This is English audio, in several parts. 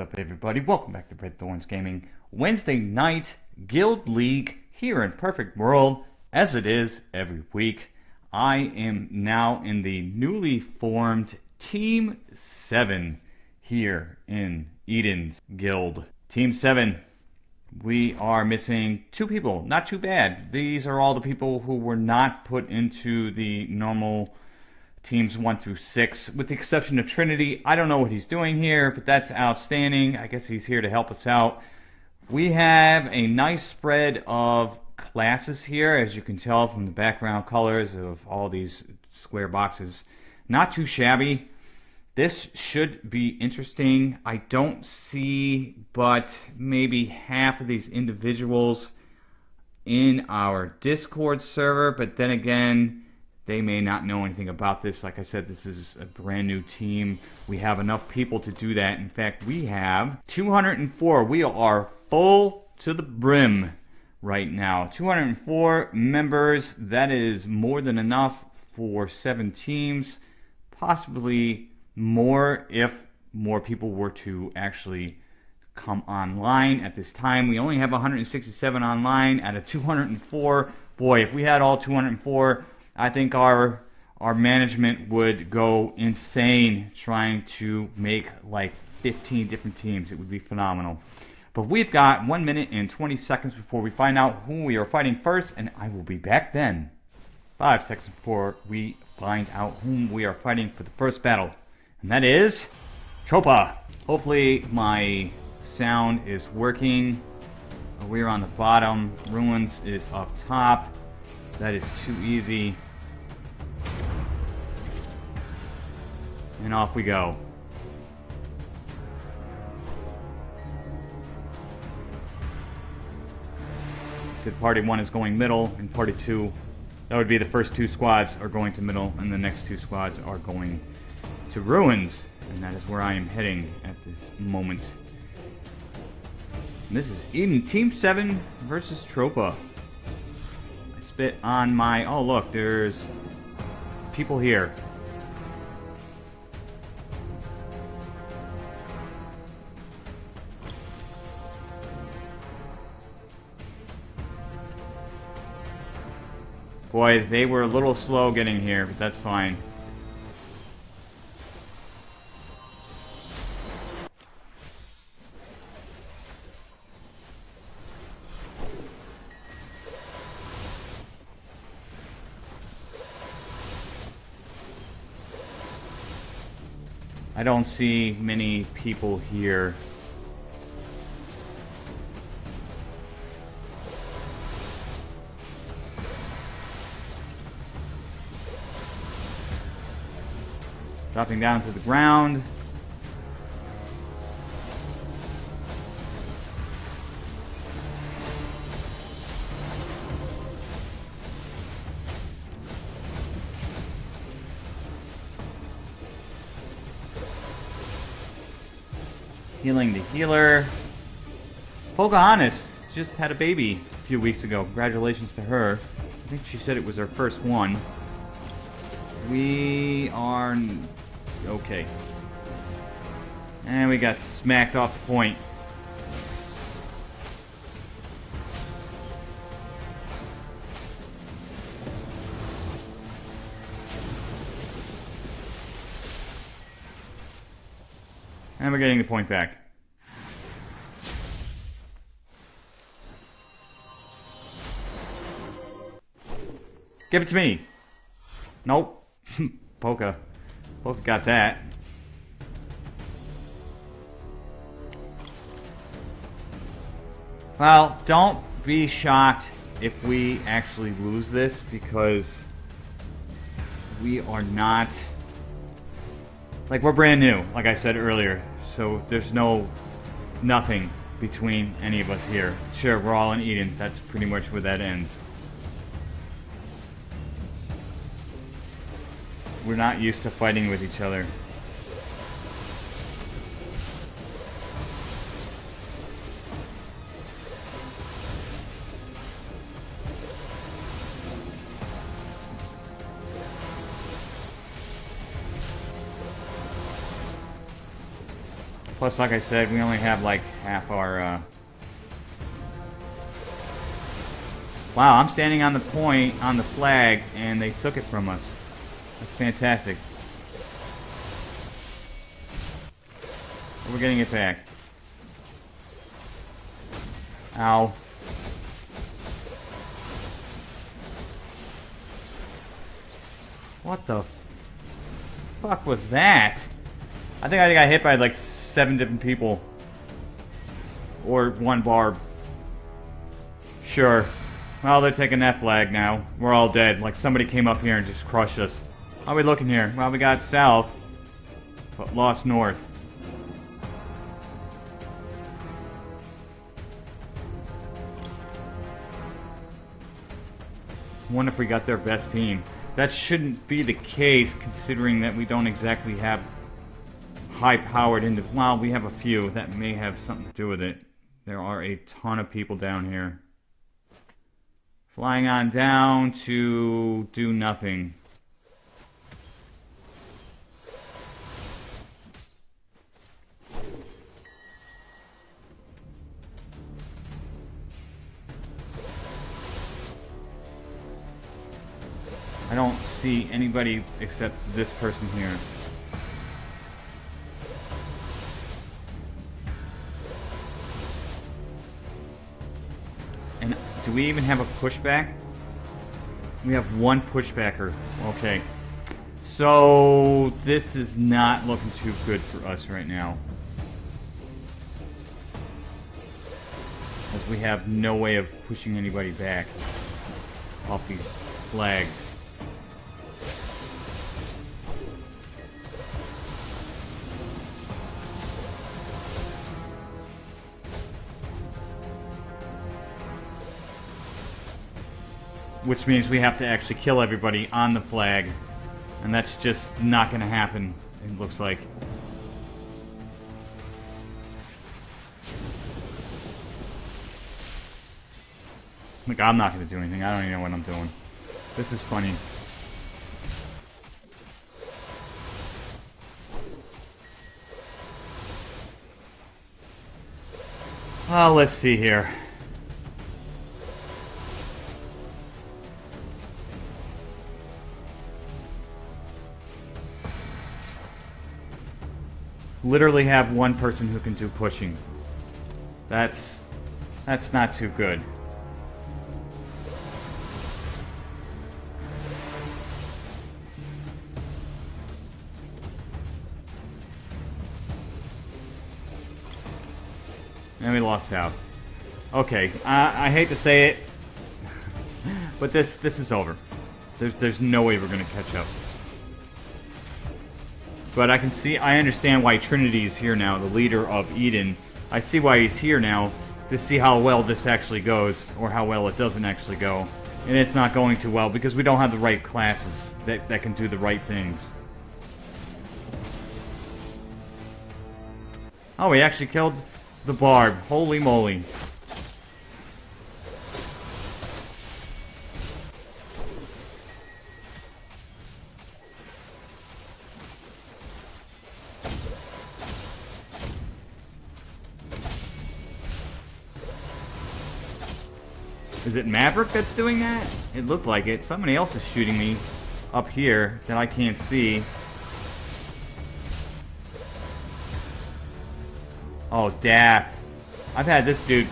up, everybody? Welcome back to Red Thorns Gaming. Wednesday night Guild League here in Perfect World, as it is every week. I am now in the newly formed Team 7 here in Eden's Guild. Team 7, we are missing two people. Not too bad. These are all the people who were not put into the normal teams one through six, with the exception of Trinity. I don't know what he's doing here, but that's outstanding. I guess he's here to help us out. We have a nice spread of classes here, as you can tell from the background colors of all these square boxes. Not too shabby. This should be interesting. I don't see but maybe half of these individuals in our Discord server, but then again, they may not know anything about this. Like I said, this is a brand new team. We have enough people to do that. In fact, we have 204. We are full to the brim right now. 204 members. That is more than enough for seven teams. Possibly more if more people were to actually come online at this time. We only have 167 online out of 204. Boy, if we had all 204, I think our our management would go insane trying to make like 15 different teams. It would be phenomenal. But we've got 1 minute and 20 seconds before we find out who we are fighting first, and I will be back then. 5 seconds before we find out whom we are fighting for the first battle. And that is Tropa. Hopefully my sound is working. We're on the bottom. Ruins is up top. That is too easy. And off we go. said party one is going middle, and party two, that would be the first two squads are going to middle, and the next two squads are going to ruins. And that is where I am heading at this moment. And this is Eden Team 7 versus Tropa. Spit on my... Oh, look, there's people here. Boy, they were a little slow getting here, but that's fine. I don't see many people here Dropping down to the ground. Healer. Pocahontas just had a baby a few weeks ago. Congratulations to her. I think she said it was her first one. We are Okay. And we got smacked off the point. And we're getting the point back. Give it to me. Nope. Polka. Both got that. Well, don't be shocked if we actually lose this because we are not like we're brand new like I said earlier so there's no nothing between any of us here sure we're all in Eden that's pretty much where that ends We're not used to fighting with each other. Plus, like I said, we only have like half our, uh... Wow, I'm standing on the point, on the flag, and they took it from us. That's fantastic. We're getting it back. Ow. What the fuck was that? I think I got hit by like seven different people. Or one barb. Sure. Well, they're taking that flag now. We're all dead. Like somebody came up here and just crushed us. How are we looking here? Well, we got south, but lost north. wonder if we got their best team. That shouldn't be the case, considering that we don't exactly have high-powered into. Well, we have a few. That may have something to do with it. There are a ton of people down here. Flying on down to do nothing. I don't see anybody except this person here. And do we even have a pushback? We have one pushbacker. Okay. So, this is not looking too good for us right now. As we have no way of pushing anybody back off these flags. Which means we have to actually kill everybody on the flag. And that's just not going to happen, it looks like. Look, I'm not going to do anything. I don't even know what I'm doing. This is funny. Oh, let's see here. Literally have one person who can do pushing. That's that's not too good. And we lost out. Okay, I, I hate to say it, but this this is over. There's there's no way we're gonna catch up. But I can see, I understand why Trinity is here now, the leader of Eden. I see why he's here now, to see how well this actually goes, or how well it doesn't actually go. And it's not going too well, because we don't have the right classes that, that can do the right things. Oh, we actually killed the Barb. Holy moly. It Maverick that's doing that? It looked like it. Somebody else is shooting me up here that I can't see. Oh, Daff. I've had this dude...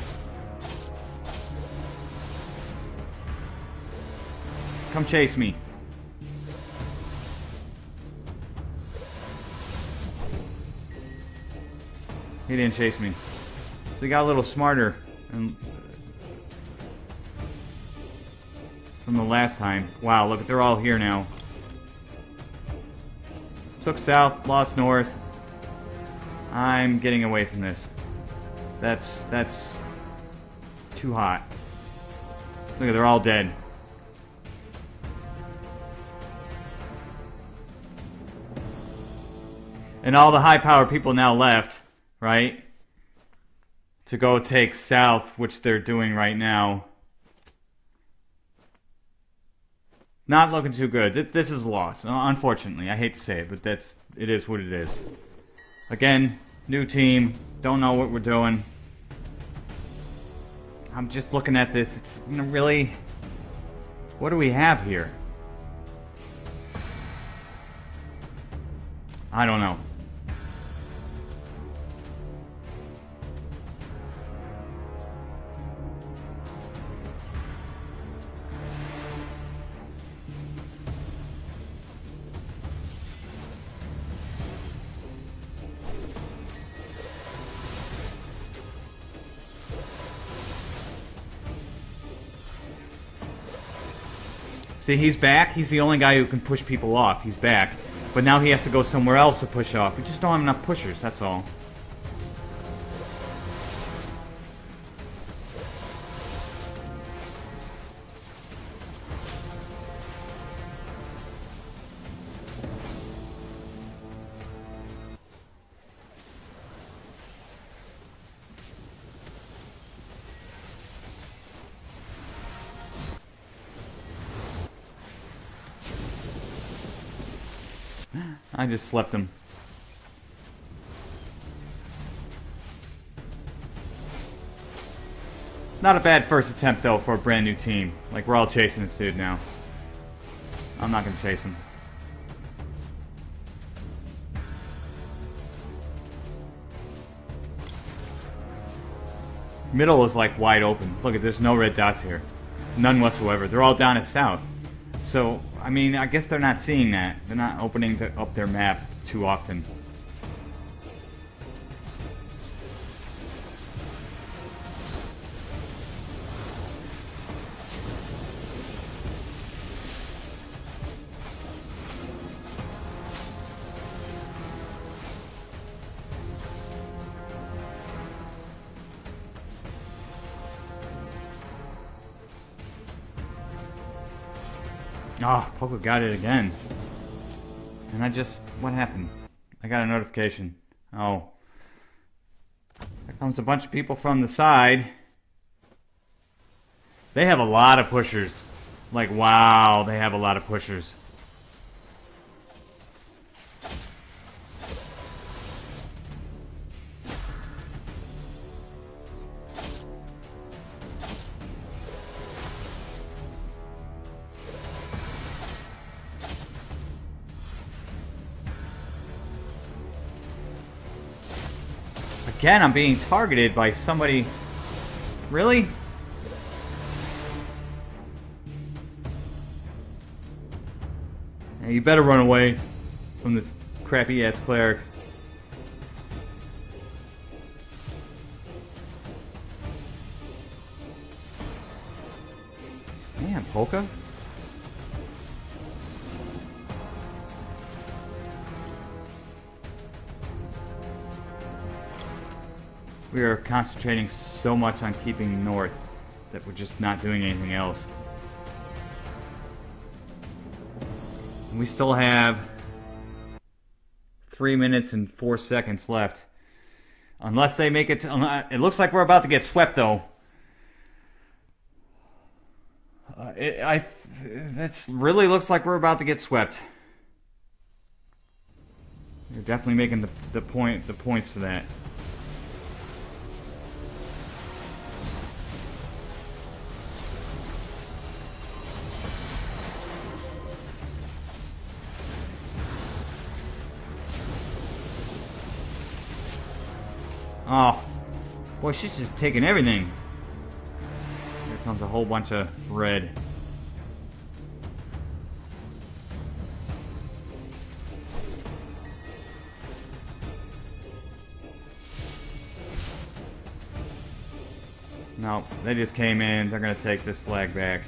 Come chase me. He didn't chase me. So he got a little smarter and from the last time. Wow, look, they're all here now. Took south, lost north. I'm getting away from this. That's, that's too hot. Look, they're all dead. And all the high power people now left, right? To go take south, which they're doing right now. Not looking too good. This is a loss. Unfortunately, I hate to say it, but that's it is what it is. Again, New team. Don't know what we're doing. I'm just looking at this. It's really... What do we have here? I don't know. See, he's back. He's the only guy who can push people off. He's back. But now he has to go somewhere else to push off. We just don't have enough pushers, that's all. Just slept him. Not a bad first attempt, though, for a brand new team. Like, we're all chasing this dude now. I'm not going to chase him. Middle is, like, wide open. Look, at there's no red dots here. None whatsoever. They're all down at south. So, I mean, I guess they're not seeing that. They're not opening the, up their map too often. Poco got it again. And I just... What happened? I got a notification. Oh. There comes a bunch of people from the side. They have a lot of pushers. Like, wow, they have a lot of pushers. Again, I'm being targeted by somebody... Really? you better run away from this crappy-ass cleric. Man, Polka? We are concentrating so much on keeping north that we're just not doing anything else. We still have three minutes and four seconds left. Unless they make it to, it looks like we're about to get swept though. Uh, it, I, that's really looks like we're about to get swept. You're definitely making the, the point, the points for that. Oh. Boy, she's just taking everything. Here comes a whole bunch of red. No, they just came in. They're going to take this flag back.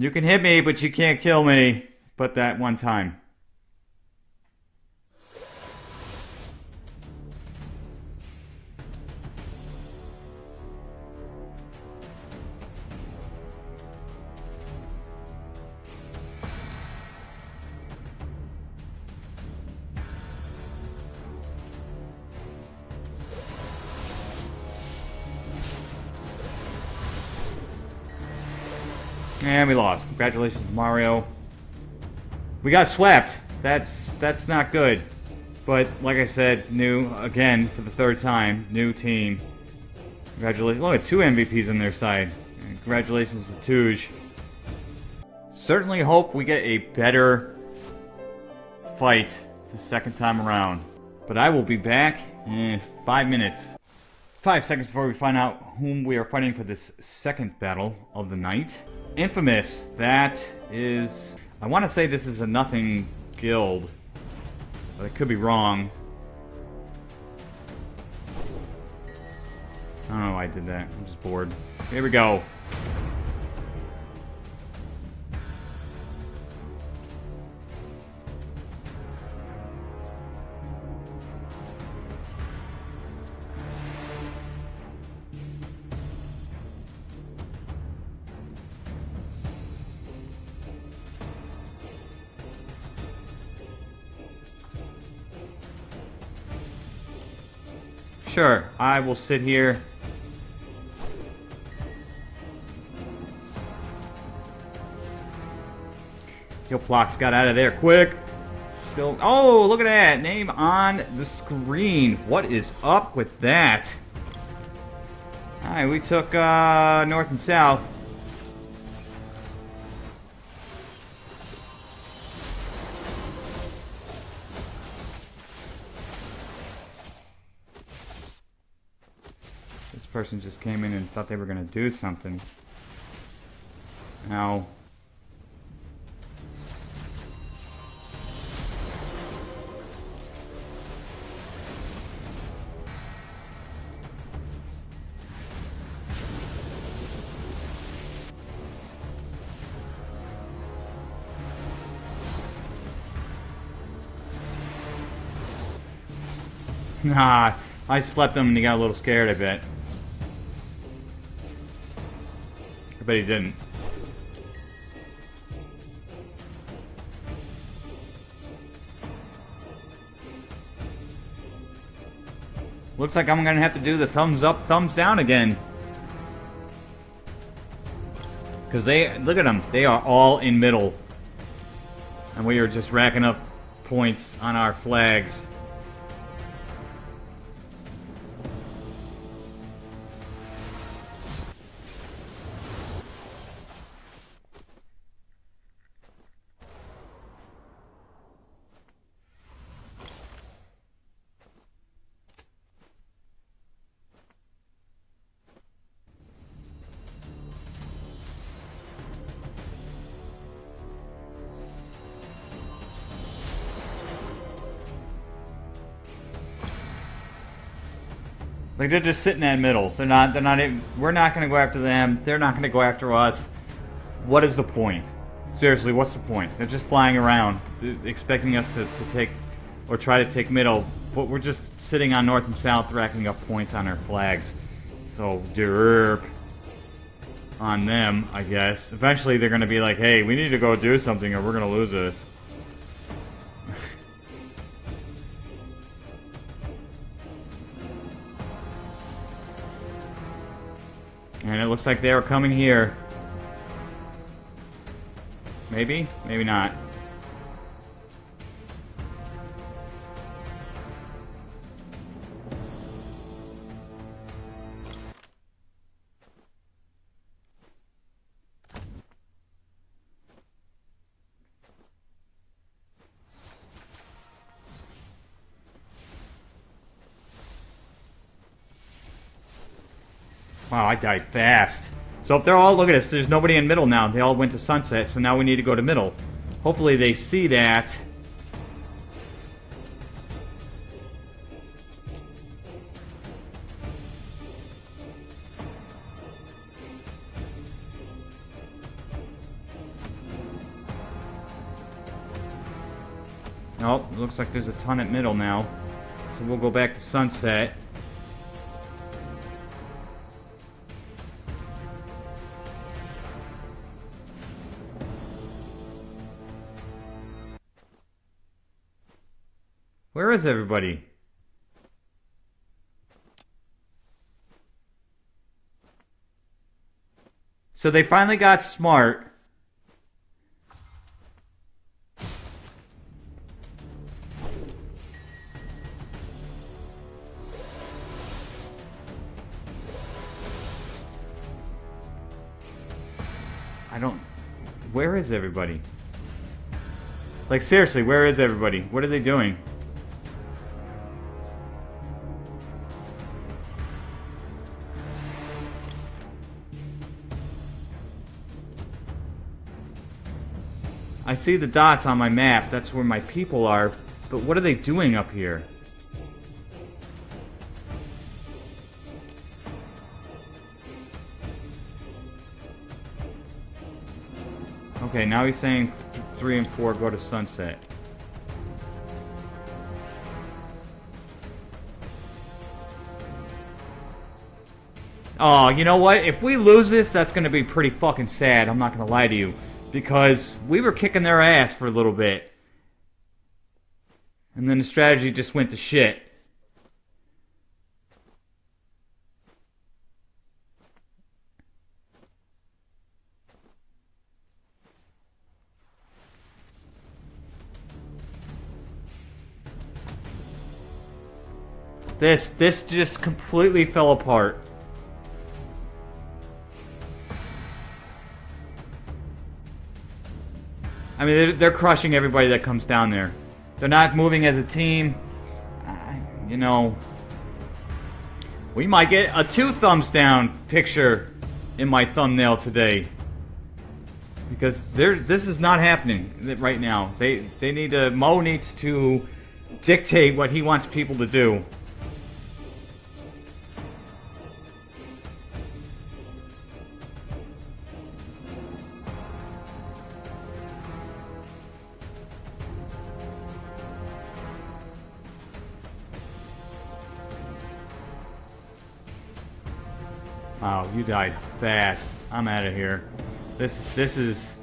You can hit me, but you can't kill me. But that one time. And we lost. Congratulations, Mario. We got swept. That's that's not good. But like I said, new again for the third time, new team. Congratulations. Look at two MVPs on their side. Congratulations to Touge. Certainly hope we get a better fight the second time around. But I will be back in five minutes. Five seconds before we find out whom we are fighting for this second battle of the night. Infamous, that is... I want to say this is a nothing guild, but I could be wrong. I don't know why I did that. I'm just bored. Here we go. Sure, I will sit here. Gilplox got out of there quick. Still, oh, look at that. Name on the screen. What is up with that? Alright, we took uh, north and south. Person just came in and thought they were going to do something. Now... Nah, I slept him and he got a little scared, I bet. But he didn't. Looks like I'm gonna have to do the thumbs up, thumbs down again. Because they, look at them, they are all in middle. And we are just racking up points on our flags. Like they're just sitting in the middle. They're not. They're not. Even, we're not going to go after them. They're not going to go after us. What is the point? Seriously, what's the point? They're just flying around, expecting us to, to take or try to take middle, but we're just sitting on north and south, racking up points on our flags. So derp on them, I guess. Eventually, they're going to be like, "Hey, we need to go do something, or we're going to lose this." Looks like they are coming here. Maybe? Maybe not. Wow, I died fast. So if they're all, look at this, there's nobody in middle now. They all went to sunset, so now we need to go to middle. Hopefully they see that. Oh, looks like there's a ton at middle now. So we'll go back to sunset. Where is everybody? So they finally got smart. I don't... Where is everybody? Like, seriously, where is everybody? What are they doing? I see the dots on my map. That's where my people are. But what are they doing up here? Okay, now he's saying th three and four go to sunset. Oh, you know what? If we lose this, that's going to be pretty fucking sad. I'm not going to lie to you. Because we were kicking their ass for a little bit. And then the strategy just went to shit. This, this just completely fell apart. I mean, they're, they're, crushing everybody that comes down there. They're not moving as a team. Uh, you know, we might get a two thumbs down picture in my thumbnail today. Because they this is not happening right now. They they need to Mo needs to dictate what he wants people to do. You died fast. I'm out of here. This this is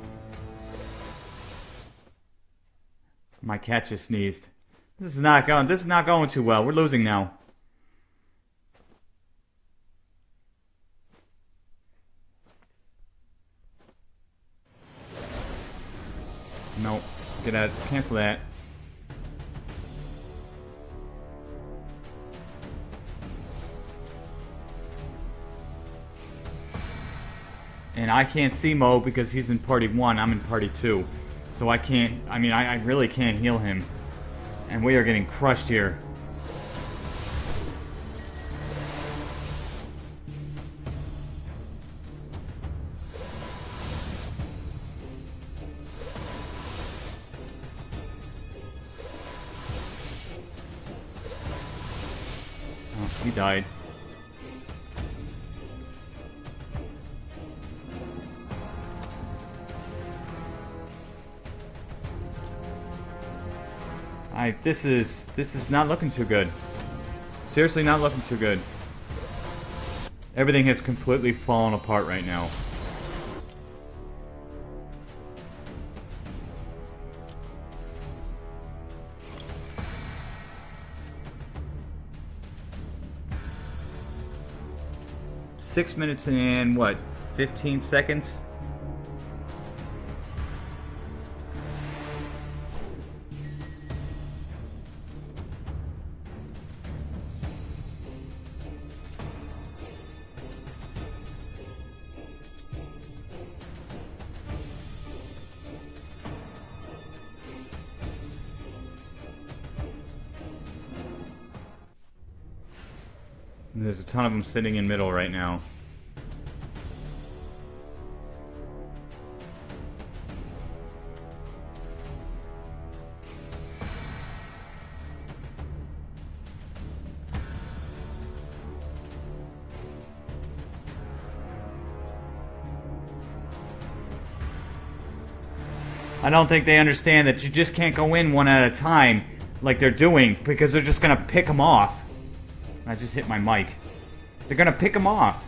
my cat just sneezed. This is not going. This is not going too well. We're losing now. Nope. Get out. Cancel that. And I can't see Mo because he's in party one, I'm in party two. So I can't, I mean, I, I really can't heal him. And we are getting crushed here. Oh, he died. This is this is not looking too good. Seriously not looking too good. Everything has completely fallen apart right now. Six minutes and what, 15 seconds? Of them sitting in middle right now. I don't think they understand that you just can't go in one at a time like they're doing because they're just going to pick them off. I just hit my mic. They're gonna pick him off.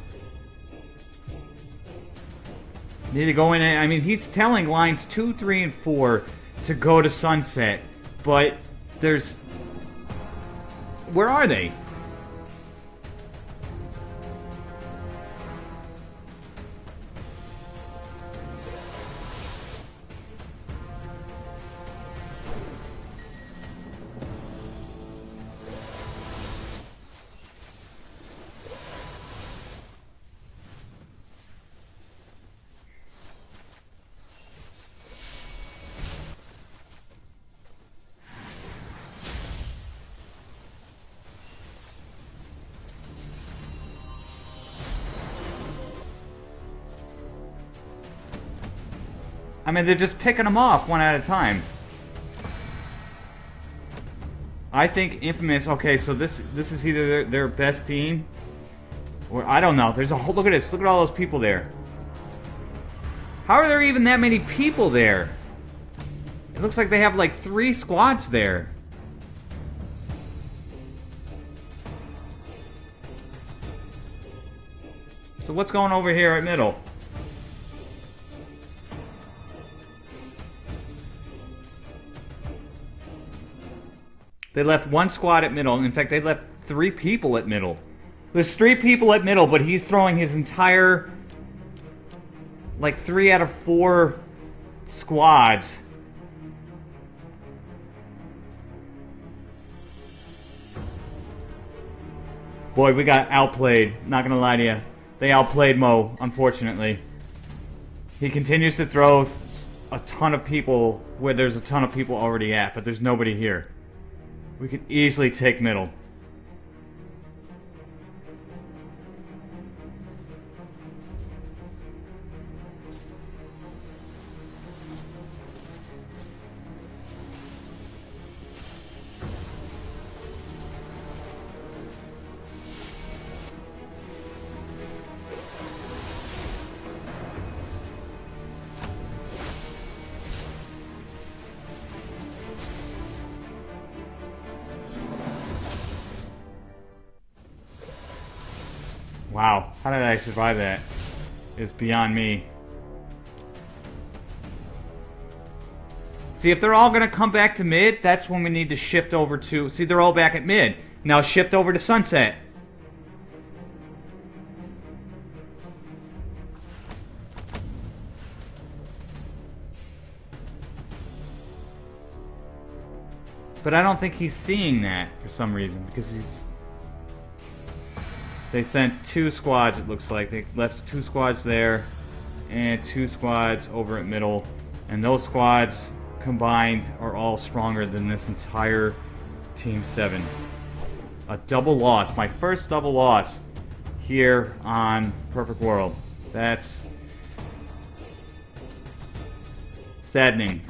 Need to go in I mean, he's telling lines 2, 3, and 4 to go to Sunset. But there's... Where are they? Mean, they're just picking them off one at a time. I think Infamous. Okay, so this this is either their, their best team, or I don't know. There's a whole look at this. Look at all those people there. How are there even that many people there? It looks like they have like three squads there. So what's going over here at middle? They left one squad at middle. In fact, they left three people at middle. There's three people at middle, but he's throwing his entire... Like, three out of four squads. Boy, we got outplayed. Not gonna lie to you. They outplayed Mo, unfortunately. He continues to throw a ton of people where there's a ton of people already at, but there's nobody here. We could easily take middle. Survive that? It's beyond me. See, if they're all going to come back to mid, that's when we need to shift over to... See, they're all back at mid. Now shift over to sunset. But I don't think he's seeing that for some reason, because he's they sent two squads, it looks like. They left two squads there and two squads over at middle. And those squads combined are all stronger than this entire Team 7. A double loss. My first double loss here on Perfect World. That's saddening.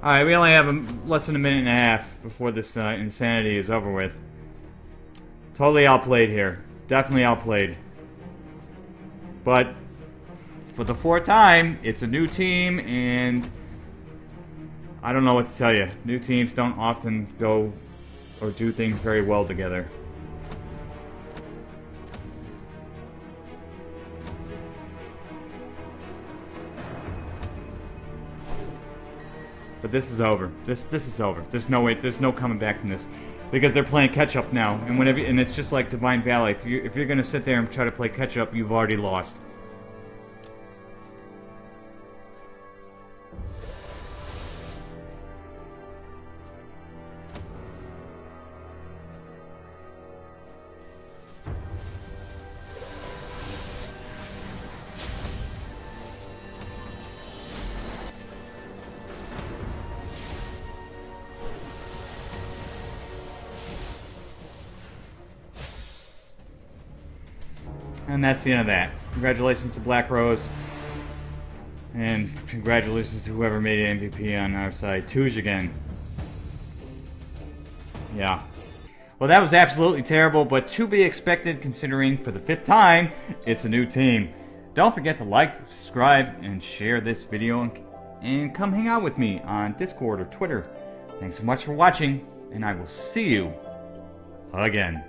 Alright, we only have a, less than a minute and a half before this uh, insanity is over with. Totally outplayed here. Definitely outplayed. But, for the fourth time, it's a new team, and I don't know what to tell you. New teams don't often go or do things very well together. But this is over. This this is over. There's no way. There's no coming back from this, because they're playing catch up now. And whenever and it's just like Divine Valley. If you if you're gonna sit there and try to play catch up, you've already lost. And that's the end of that. Congratulations to Black Rose. And congratulations to whoever made MVP on our side. Touge again. Yeah. Well, that was absolutely terrible, but to be expected considering for the fifth time, it's a new team. Don't forget to like, subscribe, and share this video, and, and come hang out with me on Discord or Twitter. Thanks so much for watching, and I will see you again.